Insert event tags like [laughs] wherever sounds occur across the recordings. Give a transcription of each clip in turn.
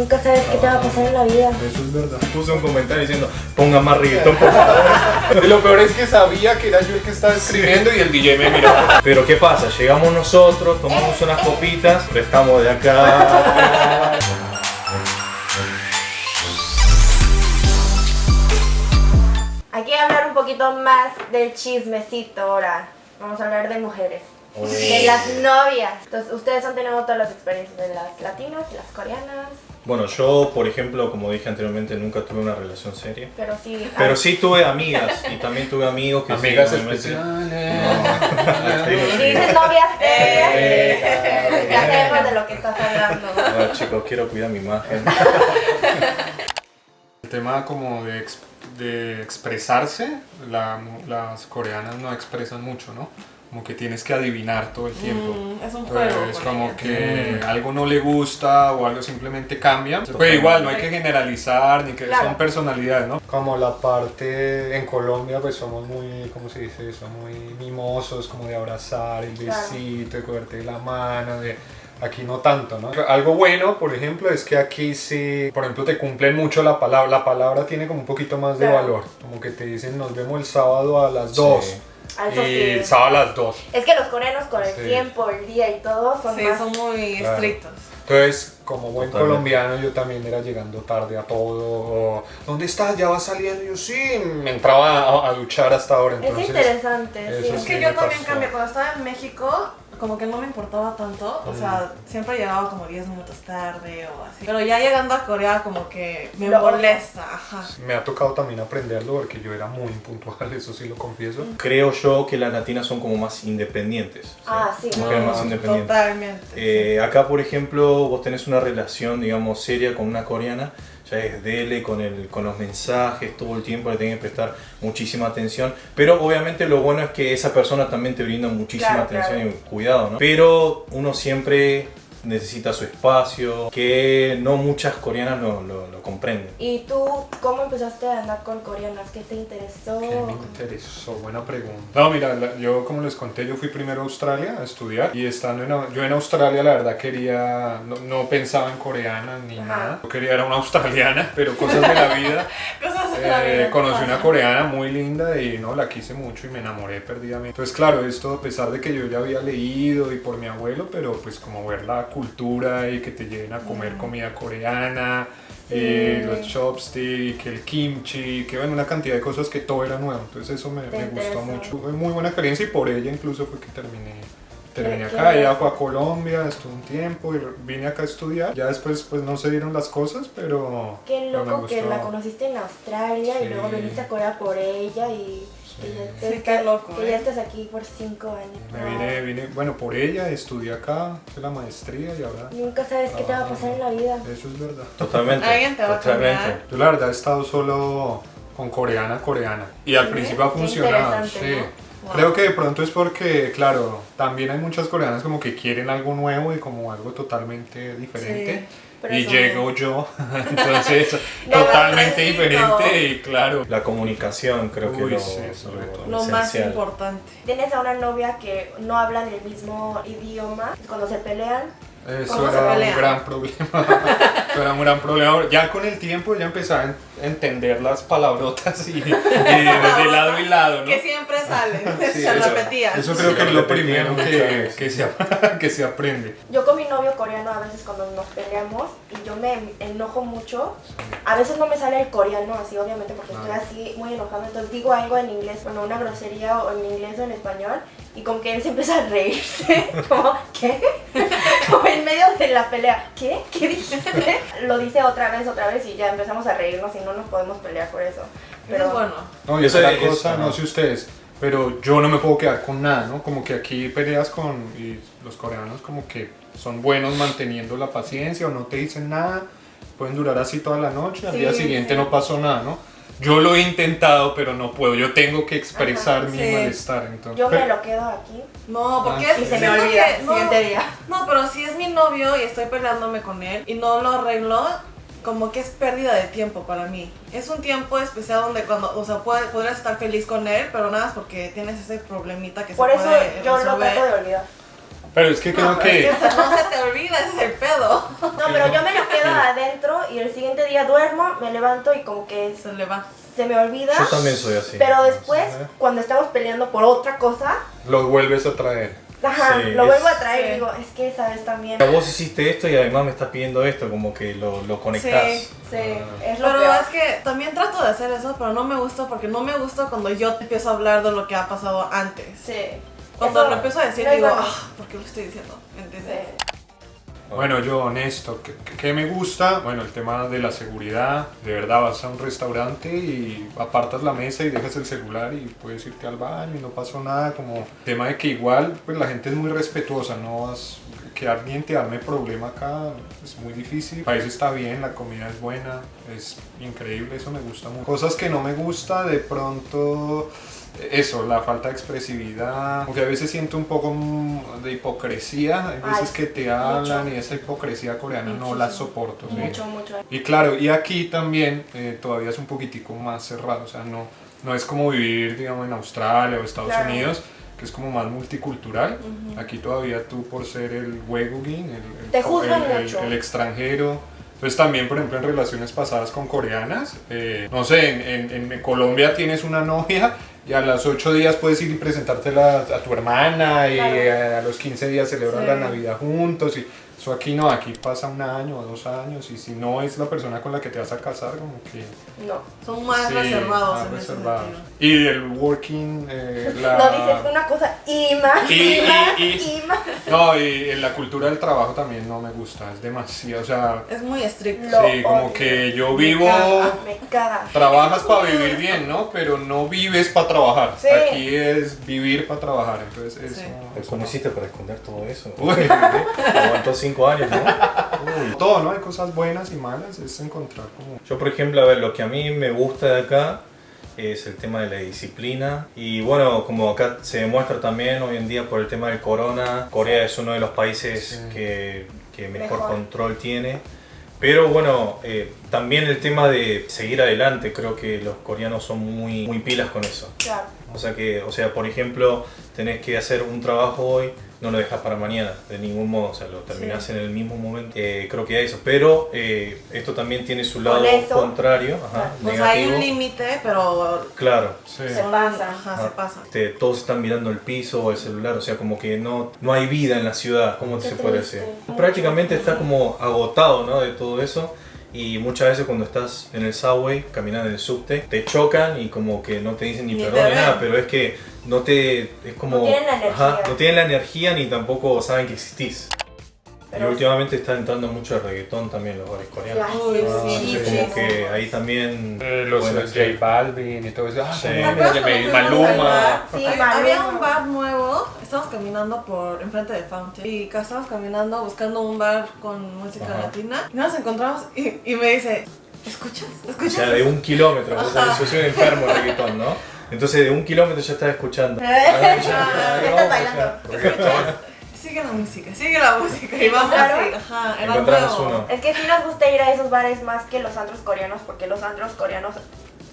Nunca sabes qué te va a pasar en la vida. Eso es verdad. Puse un comentario diciendo, ponga más reggaetón, por favor. Y [laughs] lo peor es que sabía que era yo el que estaba escribiendo y el DJ me miró. Pero ¿qué pasa? Llegamos nosotros, tomamos unas copitas, pero estamos de acá. Aquí a hablar un poquito más del chismecito ahora. Vamos a hablar de mujeres. De las novias. Entonces, ustedes han tenido todas las experiencias de las latinas, las coreanas, Bueno, yo, por ejemplo, como dije anteriormente, nunca tuve una relación seria. pero sí. [laughs] Pero sí tuve amigas y también tuve amigos que sí, Amigas obviamente- especiales. [laughs] Si dices novias serias, Eh, ya sabemos de lo que estás hablando. Bueno, chicos, quiero cuidar mi imagen. El tema como de, ex- de expresarse, la- las coreanas no expresan mucho, ¿no? Como que tienes que adivinar todo el tiempo. Mm, es un Pues, juego. es con como que algo no le gusta o algo simplemente cambia. Pero igual, no hay que generalizar ni que Claro. son personalidades, ¿no? Como la parte en Colombia, pues somos muy, ¿cómo se dice eso? Muy mimosos, como de abrazar, el besito, de cogerte la mano, de... Aquí no tanto, ¿no? Algo bueno, por ejemplo, es que aquí sí, por ejemplo, te cumplen mucho la palabra. La palabra tiene como un poquito más de Claro. valor. Como que te dicen, nos vemos el sábado a las 2. Sí. Ah, eso Y sí. sábado a las 2. Es que los coreanos con el Sí. tiempo, el día y todo son Sí, más... son muy Claro. estrictos. Entonces, como buen Totalmente. colombiano, yo también era llegando tarde a todo. o, ¿Dónde estás? ¿Ya vas saliendo? Y yo sí, me entraba a, a duchar hasta ahora. Es Entonces, interesante, eso sí. Es que yo también pasó. cambié. Cuando estaba en México, como que no me importaba tanto. O sea, siempre llegaba como 10 minutos tarde o así. Pero ya llegando a Corea, como que me Lo- molesta. Ajá. Me ha tocado también aprenderlo porque yo era muy impuntual, [laughs] eso sí lo confieso. Creo yo que las latinas son como más independientes. ¿sí? Ah, sí. Mujeres no. más independientes. Totalmente. Eh, acá, por ejemplo, vos tenés una relación, digamos, seria con una coreana, ya es dele con, el, con los mensajes, todo el tiempo le tenés que prestar muchísima atención, pero obviamente lo bueno es que esa persona también te brinda muchísima Claro, atención claro. y cuidado, ¿no? Pero uno siempre necesita su espacio, que no muchas coreanas lo, lo- lo comprenden. ¿Y tú cómo empezaste a andar con coreanas? ¿Qué te interesó? ¿Qué me interesó? Buena pregunta. No, mira, la- yo como les conté, yo fui primero a Australia a estudiar y estando en, yo en Australia la verdad quería, no, no pensaba en coreana ni Ajá. nada. Yo quería era una australiana, [laughs] pero cosas de la vida. [laughs] Cosas de la Eh, vida conocí pasan. una coreana muy linda y no la quise mucho y me enamoré perdidamente. Entonces, claro, esto a pesar de que yo ya había leído y por mi abuelo, pero pues como ver la cultura y que te lleven a comer comida coreana, Sí. y los chopsticks, el kimchi, que bueno, una cantidad de cosas que todo era nuevo. Entonces eso me, gustó mucho. Fue muy buena experiencia y por ella incluso fue que terminé. Terminé acá, loco. fue a Colombia, estuve un tiempo y vine acá a estudiar. Ya después pues no se dieron las cosas, pero... Qué pero me loco que la conociste en Australia y luego viniste a Corea por ella y, Sí. y ya, Sí, qué loco, que ¿eh? ya estás aquí por cinco años. Me vine, vine, bueno, por ella estudié acá, hice la maestría y ahora... Nunca sabes qué te va a pasar en la vida. Eso es verdad. Totalmente. Alguien te va a totalmente. cambiar. Yo la verdad he estado solo con coreana, coreana. Y al Sí, principio ha funcionado, sí. ¿no? Wow. Creo que de pronto es porque, claro, también hay muchas coreanas como que quieren algo nuevo y como algo totalmente diferente. Pero y eso llego yo, [laughs] entonces totalmente diferente y claro. La comunicación creo que Uy, lo, sí, sobre lo todo. Lo más importante. Tienes a una novia que no hablan el mismo idioma. Cuando se pelean, Eso ¿Cómo se era un gran problema. [laughs] Eso era un gran problema. Ya con el tiempo ya empezaba entender las palabrotas y, y de, de lado y lado, ¿no? Que siempre salen. Sí, [laughs] se eso- repetían. Eso Sí, creo que es lo primero que, que, se, [laughs] que se aprende. yo con mi novio coreano a veces cuando nos peleamos y yo me enojo mucho, a veces no me sale el coreano así obviamente porque estoy Ah. así muy enojada, entonces digo algo en inglés, bueno, una grosería o en inglés o en español y con que él se empieza a reírse, [laughs] como, ¿qué? como en medio la pelea, ¿qué? ¿Qué dijiste? [laughs] Lo dice otra vez, otra vez y ya empezamos a reírnos y no nos podemos pelear por eso. Es bueno. No, y otra es- cosa, ajá. no sé ustedes, pero yo no me puedo quedar con nada, ¿no? Como que aquí peleas con y los coreanos como que son buenos manteniendo la paciencia o no te dicen nada, pueden durar así toda la noche, al Sí, día siguiente sí. no pasó nada, ¿no? Yo lo he intentado, pero no puedo, yo tengo que expresar Ajá, mi sí. malestar, entonces... Yo me lo quedo aquí No, porque Ah, es y se me olvida que- no, siguiente día. No, pero si es mi novio y estoy peleándome con él y no lo arreglo, como que es pérdida de tiempo para mí. Es un tiempo especial donde cuando, o sea, puede- podrías estar feliz con él, pero nada más porque tienes ese problemita que Por se eso puede yo lo trato de olvidar. Pero es que creo No, que... es que no se te olvida, ese es el pedo. No, pero yo me lo quedo adentro y el siguiente día duermo, me levanto y como que Se le va. se me olvida. Yo también soy así. Pero después, cuando estamos peleando por otra cosa, Los vuelves a traer. ajá, Sí, lo es- vuelvo a traer sí. y digo, es que sabes también. Vos hiciste esto y además me estás pidiendo esto, como que lo, lo conectás. Sí. Sí, Ah. es lo Pero peor. es que también trato de hacer eso, pero no me gusta porque no me gusta cuando yo empiezo a hablar de lo que ha pasado antes. Sí. Cuando Eso lo empiezo a decir, digo, ah, ¿por qué lo estoy diciendo? ¿Entiendes? Sí. Bueno, yo honesto, ¿qué, qué me gusta? Bueno, el tema de la seguridad. De verdad, vas a un restaurante y apartas la mesa y dejas el celular y puedes irte al baño y no pasó nada. Como tema de que igual, pues la gente es muy respetuosa, no vas que alguien te arme problema acá es muy difícil. El país está bien, la comida es buena, es increíble, eso me gusta mucho. Cosas que no me gusta, de pronto eso, la falta de expresividad, porque a veces siento un poco mm, de hipocresía, hay veces Ay, que te mucho. hablan y esa hipocresía coreana no la soporto. ¿sí? Mucho, mucho. Y claro, y aquí también eh, todavía es un poquitico más cerrado, o sea, no, no es como vivir, digamos, en Australia o Estados Claro. Unidos, que es como más multicultural. Aquí todavía tú por ser el huegugin, el, el- Te juzgan el- el- mucho. el extranjero. Entonces también, por ejemplo, en relaciones pasadas con coreanas, eh, no sé, en, en- en Colombia tienes una novia y a los 8 días puedes ir y presentártela a tu hermana y Claro. a los 15 días celebran Sí. la Navidad juntos y eso aquí no, aquí pasa un año o dos años y si no es la persona con la que te vas a casar, como que... No. Son más sí, reservados más en reservados. ese sentido. Y el working, eh, [laughs] la... No dices una cosa y más, y, Y- y- más, y- y, más. No, y en la cultura del trabajo también no me gusta, es demasiado, o sea, Es muy estricto. Lo sí, como odio. que yo Me vivo... caga. Me caga. Trabajas para vivir bien, ¿no? Pero no vives para trabajar. Sí. Aquí es vivir para trabajar, entonces eso... Sí. Pero ¿Cómo hiciste para esconder todo eso? [laughs] Uy. Aguantó cinco años, ¿no? [laughs] Uy. Todo, ¿no? Hay cosas buenas y malas, es encontrar como... Yo, por ejemplo, a ver, lo que a mí me gusta de acá es el tema de la disciplina. Y bueno, como acá se demuestra también hoy en día por el tema del corona, Corea es uno de los países Sí. que, que mejor, Mejor. control tiene. Pero bueno, eh, también el tema de seguir adelante, creo que los coreanos son muy, muy pilas con eso. Claro. O sea que, o sea, por ejemplo, tenés que hacer un trabajo hoy, no lo dejas para mañana, de ningún modo, o sea, lo terminás en el mismo momento. Eh, creo que hay eso, pero eh, esto también tiene su lado Con eso, contrario, ajá, hay un límite, pero claro. Sí. Se pasa. Ajá, Ah, se pasa. este, todos están mirando el piso o el celular, o sea, como que no, no hay vida en la ciudad, ¿cómo Qué se puede decir? Prácticamente está como agotado, ¿no? De todo eso. Y muchas veces cuando estás en el subway, caminando en el subte, te chocan y como que no te dicen ni, Ni perdón ni nada, pero es que no te... es como... No tienen la energía. no tienen la energía ni tampoco saben que existís. Pero- y últimamente está entrando mucho el reggaetón también en los bares coreanos. Ay, Ah, sí, sí, como sí. que ahí también... Eh, los Bueno. J Balvin y todo eso. Ah, Sí. también, ¿Te acuerdas de cuando Mal- fuimos al Maluma. bar? Sí, Maluma. Había un bar nuevo, estábamos caminando por enfrente de Fountain y estábamos caminando buscando un bar con música Ajá. latina y nos encontramos y, y me dice, ¿escuchas? O ¿Escuchas? sea, de un kilómetro, o sea, yo soy un enfermo de reggaetón, ¿no? Entonces de un kilómetro ya [laughs] estás escuchando. Ya Ay, estás no, o sea, bailando. reggaetón. Sigue la música, sigue la música y vamos así, ajá, Encontramos uno. Es que sí nos gusta ir a esos bares más que los antros coreanos, porque los antros coreanos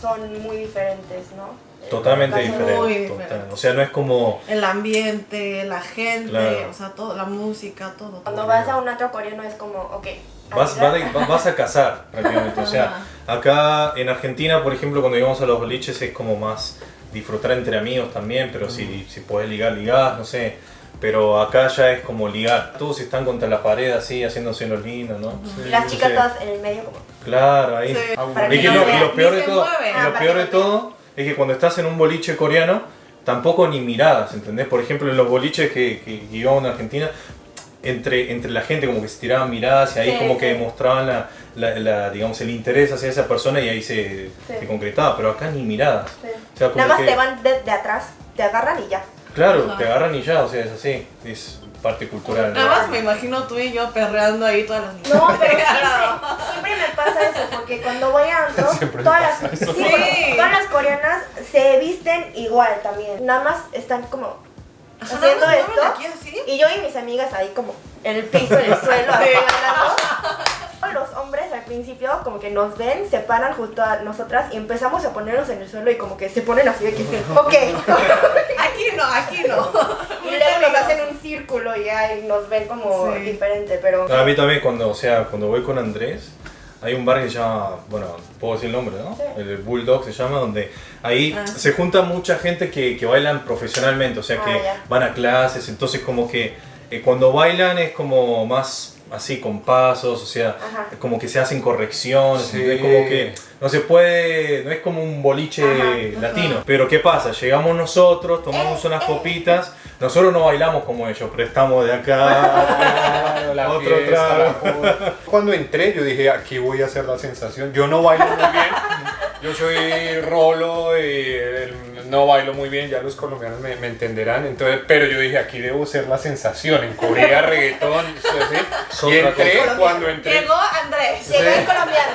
son muy diferentes, ¿no? Totalmente diferente. muy total. diferente. O sea, no es como... El ambiente, la gente, Claro. o sea, todo, la música, todo. Cuando vas a un antro coreano es como, ok. Vas, vas vas- a cazar [laughs] prácticamente. O sea, acá en Argentina, por ejemplo, cuando íbamos a los boliches es como más disfrutar entre amigos también, pero si, si podés ligar, ligás, no sé. Pero acá ya es como ligar. Todos están contra la pared así, haciéndose los lindos, ¿no? Y las chicas Sí. todas en el medio como... Claro, ahí. Sí. Que no lo, y lo peor de todo, Ah, lo peor de todo es que cuando estás en un boliche coreano, tampoco ni miradas, ¿entendés? Por ejemplo, en los boliches que, que íbamos en Argentina, entre, entre la gente como que se tiraban miradas y ahí Sí, como sí. que mostraban la, la- la, digamos, el interés hacia esa persona y ahí se, Sí. se concretaba, pero acá ni miradas. sí. O sea, como Nada más que- te van de, de atrás, te agarran y ya. Claro, Ajá. te agarran y ya, o sea, es así, es parte cultural. ¿no? Nada más me imagino tú y yo perreando ahí todas las No, pero [laughs] siempre, siempre me pasa eso, porque cuando voy a [laughs] Siempre todas las, eso. sí, Sí. todas las coreanas se visten igual también. Nada más están como Ajá, haciendo esto. aquí. Y yo y mis amigas ahí como en el piso, en el suelo, así. [laughs] Los hombres principio como que nos ven, se paran junto a nosotras y empezamos a ponernos en el suelo y como que se ponen así de que, [laughs] ok. Aquí no, aquí no. [laughs] y luego nos hacen un círculo y ahí nos ven como Sí. diferente, pero... A mí también cuando, o sea, cuando voy con Andrés, hay un bar que se llama, bueno, puedo decir el nombre, ¿no? Sí. El Bulldog se llama, donde ahí Ah. se junta mucha gente que, que bailan profesionalmente, o sea, Ah, que ya. van a clases, entonces como que eh, cuando bailan es como más así con pasos, o sea, Ajá. como que se hacen correcciones, Sí. es como que no se puede, no es como un boliche Ajá, latino. Pero ¿qué pasa? Llegamos nosotros, tomamos Eh, unas eh. copitas, nosotros no bailamos como ellos, pero estamos de acá. [laughs] La [laughs] Otro fiesta, trago. la joda. Cuando entré, yo dije, aquí voy a hacer la sensación. Yo no bailo muy bien. Yo soy rolo y el- no bailo muy bien, ya los colombianos me, me entenderán. Entonces, pero yo dije, aquí debo ser la sensación. En Corea, reggaetón, ¿sí? Y entré, cuando entré, Llegó Andrés. Llegó el colombiano.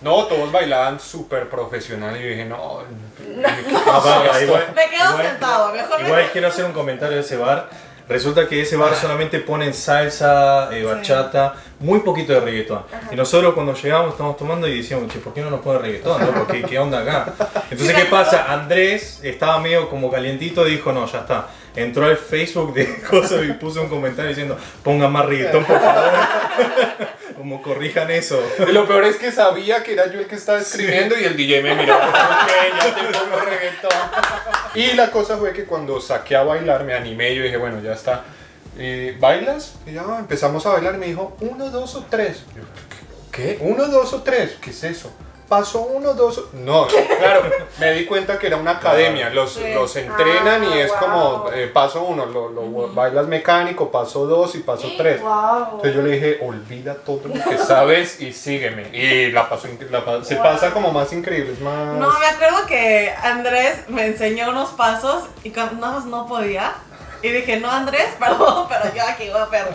no, todos bailaban súper profesional y yo dije, no, Ah, igual- Me quedo igual- sentado, mejor me Igual quiero hacer un comentario de ese bar. Resulta que ese bar solamente ponen salsa, eh, bachata, muy poquito de reggaetón. Y nosotros cuando llegamos estamos tomando y decíamos, che, ¿por qué no nos pone reggaetón? no? Porque, ¿Qué onda acá? [laughs] Entonces, ¿qué pasa? Andrés estaba medio como calientito y dijo, no, ya está. Entró al Facebook de [laughs] cosas y puso un comentario diciendo, pongan más reggaetón, por favor. [laughs] como corrijan eso. Y lo peor es que sabía que era yo el que estaba escribiendo y el DJ me miró. [laughs] Ok, ya te pongo reggaetón. Y la cosa fue que cuando saqué a bailar me animé yo dije, bueno, ya está. ¿Y ¿Bailas? Y ya empezamos a bailar y me dijo, uno, dos o tres. Yo, ¿Qué? ¿Uno, dos o tres? ¿Qué es eso? Paso uno, dos. No, claro, me di cuenta que era una academia, los, Sí. los entrenan y Ah, es wow. como eh, paso uno, lo, lo bailas mecánico, paso dos y paso tres. Wow. Entonces yo le dije, olvida todo lo que sabes y sígueme. Y la pasó, la pa- se Wow. pasa como más increíble, es más... No, me acuerdo que Andrés me enseñó unos pasos y cuando nada más no podía. Y dije, no Andrés, [laughs] perdón, pero yo aquí voy a perder.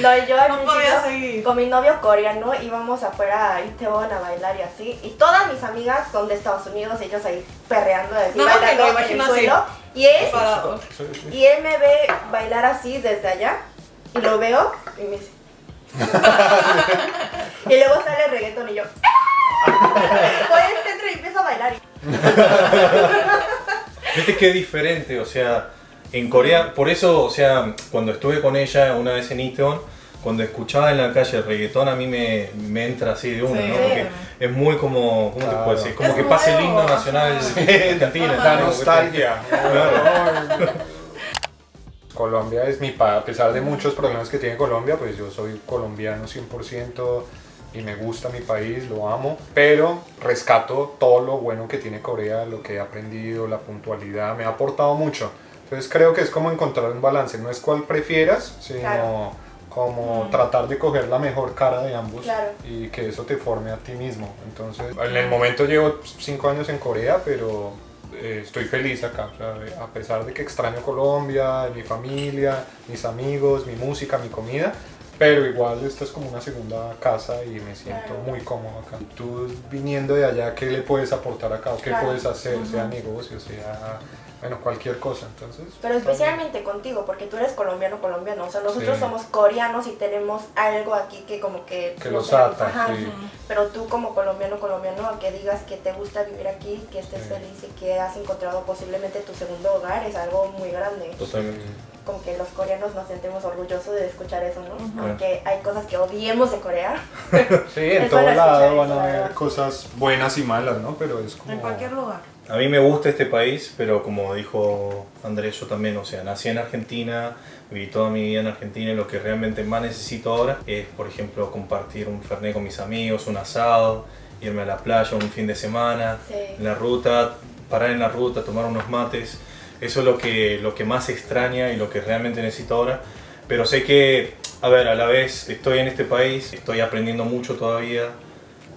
No, yo al No principio, podía seguir. con mi novio coreano íbamos afuera a Itaewon a bailar y así. Y todas mis amigas son de Estados Unidos, ellos ahí perreando, así, No, bailando lo en el suelo. Y él, y él me ve bailar así desde allá. Y lo veo y me dice... [laughs] y luego sale el reggaetón y yo... [laughs] Voy al centro y empiezo a bailar. Viste qué diferente, o sea, en Corea, por eso, o sea, cuando estuve con ella una vez en Itaewon, cuando escuchaba en la calle el reggaetón a mí me, me entra así de una, Sí. ¿no? Porque es muy como, ¿cómo te puedo decir? Como Es que pasa el himno nacional [laughs] Argentina. La ¿no? nostalgia. [laughs] Colombia es mi país, a pesar de muchos problemas que tiene Colombia, pues yo soy colombiano 100% y me gusta mi país, lo amo, pero rescato todo lo bueno que tiene Corea, lo que he aprendido, la puntualidad, me ha aportado mucho. Entonces creo que es como encontrar un balance, no es cual prefieras, sino Claro. como tratar de coger la mejor cara de ambos Claro. y que eso te forme a ti mismo. Entonces, en el momento llevo cinco años en Corea, pero eh, estoy feliz acá. o sea, a pesar de que extraño Colombia, mi familia, mis amigos, mi música, mi comida, pero igual esta es como una segunda casa y me siento Claro. muy cómodo acá. Tú viniendo de allá, ¿qué le puedes aportar acá? ¿O ¿Qué Claro. puedes hacer? Sea negocio, sea, bueno, cualquier cosa. Entonces, Pero especialmente contigo, porque tú eres colombiano colombiano, o sea, nosotros Sí. somos coreanos y tenemos algo aquí que como que... Que no los ata, Ajá. sí. Pero tú como colombiano colombiano, que digas que te gusta vivir aquí, que estés Sí. feliz y que has encontrado posiblemente tu segundo hogar, es algo muy grande. Totalmente. Como que los coreanos nos sentimos orgullosos de escuchar eso, ¿no? Ujú. Aunque hay cosas que odiemos de Corea. [laughs] Sí, en todo lado van a haber cosas buenas y malas, ¿no? Pero es como... En cualquier lugar. A mí me gusta este país, pero como dijo Andrés, yo también, o sea, nací en Argentina, viví toda mi vida en Argentina y lo que realmente más necesito ahora es, por ejemplo, compartir un fernet con mis amigos, un asado, irme a la playa un fin de semana, Sí. en la ruta, parar en la ruta, tomar unos mates. Eso es lo que, lo que más extraña y lo que realmente necesito ahora. Pero sé que, a ver, a la vez estoy en este país, estoy aprendiendo mucho todavía.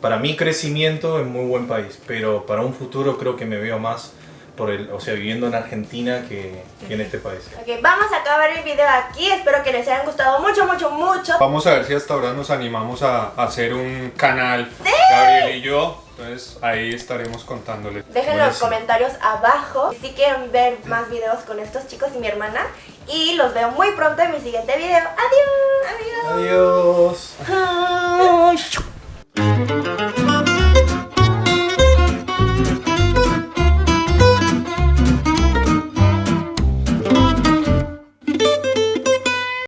Para mi crecimiento es muy buen país, pero para un futuro creo que me veo más por el, o sea, viviendo en Argentina que, que en este país. Ok, vamos a acabar el video aquí. Espero que les hayan gustado mucho, mucho, mucho. Vamos a ver si hasta ahora nos animamos a hacer un canal, Gabriel y yo. Entonces ahí estaremos contándoles. Dejen los comentarios abajo si quieren ver más videos con estos chicos y mi hermana. Y los veo muy pronto en mi siguiente video. Adiós. Adiós. Adiós. Thank you.